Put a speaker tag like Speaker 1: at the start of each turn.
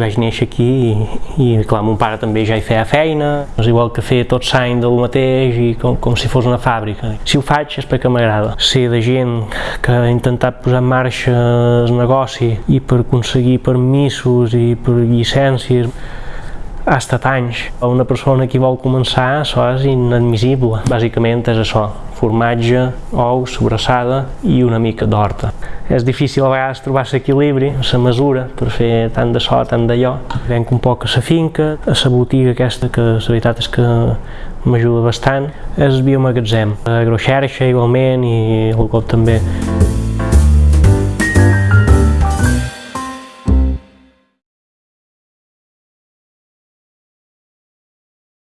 Speaker 1: vaig néixer aquí i, i clar, mon pare també ja hi feia feina, és igual que fer tot s'any del mateix i com, com si fos una fàbrica. Si ho faig és perquè m'agrada. Ser de gent que ha intentat posar en marxa el negoci i per aconseguir permisos i per llicències ha estat anys. Una persona que vol començar, això és inadmissible. Bàsicament és això, formatge, ou, sobrassada i una mica d'horta. És difícil a vegades trobar l'equilibri, la mesura, per fer tant de so, tant d'allò. Venc un poc a la finca, a la botiga aquesta, que la veritat és que m'ajuda bastant. És biomagatzem, agroxerxa igualment i el cop també.